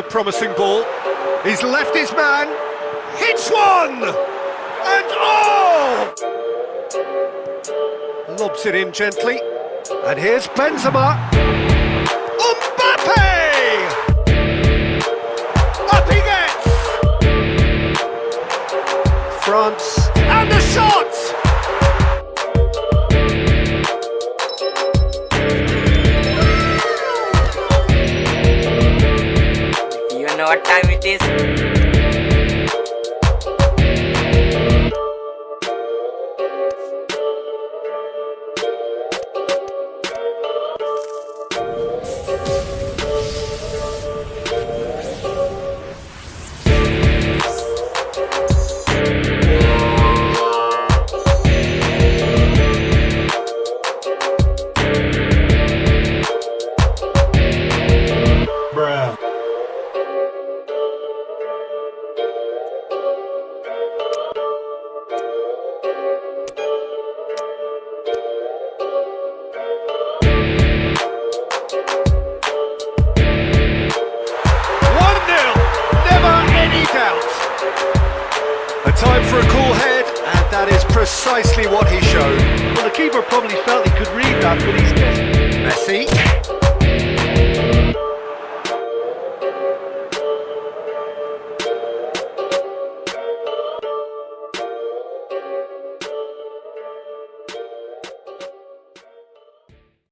a promising ball. He's left his man. Hits one! And oh! Lobs it in gently. And here's Benzema. Mbappe! Up he gets! France. And the shot! Know what time it is? Time for a cool head, and that is precisely what he showed. Well, the keeper probably felt he could read that, but he's guessed. Messi.